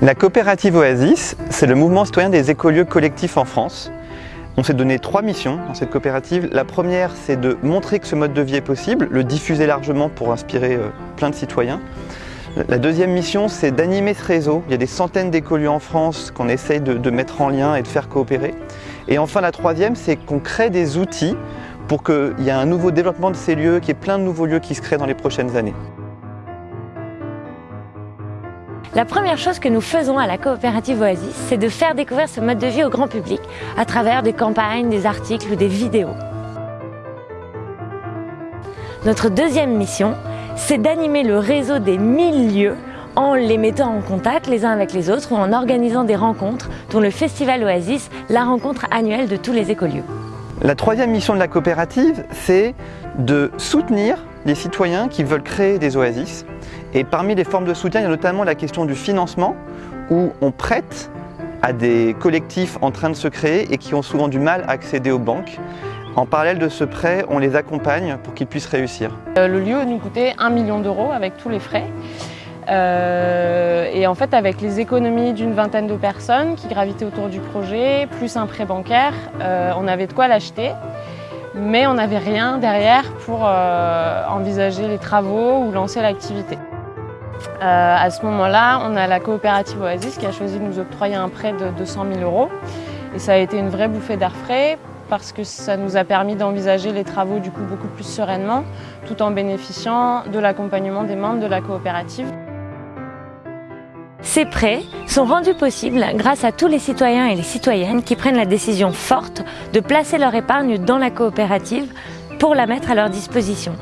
La coopérative Oasis, c'est le mouvement citoyen des écolieux collectifs en France. On s'est donné trois missions dans cette coopérative. La première, c'est de montrer que ce mode de vie est possible, le diffuser largement pour inspirer euh, plein de citoyens. La deuxième mission, c'est d'animer ce réseau. Il y a des centaines d'écolieux en France qu'on essaye de, de mettre en lien et de faire coopérer. Et enfin, la troisième, c'est qu'on crée des outils pour qu'il y ait un nouveau développement de ces lieux, qu'il y ait plein de nouveaux lieux qui se créent dans les prochaines années. La première chose que nous faisons à la coopérative Oasis, c'est de faire découvrir ce mode de vie au grand public à travers des campagnes, des articles ou des vidéos. Notre deuxième mission, c'est d'animer le réseau des 1000 lieux en les mettant en contact les uns avec les autres ou en organisant des rencontres, dont le Festival Oasis, la rencontre annuelle de tous les écolieux. La troisième mission de la coopérative, c'est de soutenir les citoyens qui veulent créer des oasis et parmi les formes de soutien, il y a notamment la question du financement, où on prête à des collectifs en train de se créer et qui ont souvent du mal à accéder aux banques. En parallèle de ce prêt, on les accompagne pour qu'ils puissent réussir. Euh, le lieu nous coûtait 1 million d'euros avec tous les frais. Euh, et en fait, avec les économies d'une vingtaine de personnes qui gravitaient autour du projet, plus un prêt bancaire, euh, on avait de quoi l'acheter. Mais on n'avait rien derrière pour envisager les travaux ou lancer l'activité. Euh, à ce moment-là, on a la coopérative Oasis qui a choisi de nous octroyer un prêt de 200 000 euros. Et ça a été une vraie bouffée d'air frais parce que ça nous a permis d'envisager les travaux du coup beaucoup plus sereinement tout en bénéficiant de l'accompagnement des membres de la coopérative. Ces prêts sont rendus possibles grâce à tous les citoyens et les citoyennes qui prennent la décision forte de placer leur épargne dans la coopérative pour la mettre à leur disposition.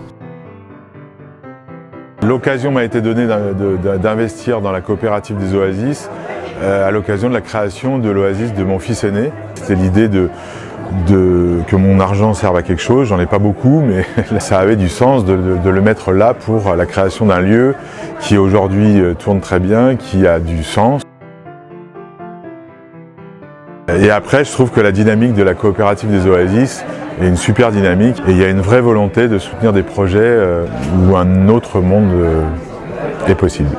L'occasion m'a été donnée d'investir dans la coopérative des Oasis euh, à l'occasion de la création de l'Oasis de mon fils aîné. C'était l'idée de, que mon argent serve à quelque chose, j'en ai pas beaucoup, mais ça avait du sens de, le mettre là pour la création d'un lieu qui aujourd'hui euh, tourne très bien, qui a du sens. Et après, je trouve que la dynamique de la coopérative des Oasis est une super dynamique et il y a une vraie volonté de soutenir des projets euh, où un autre monde euh, est possible.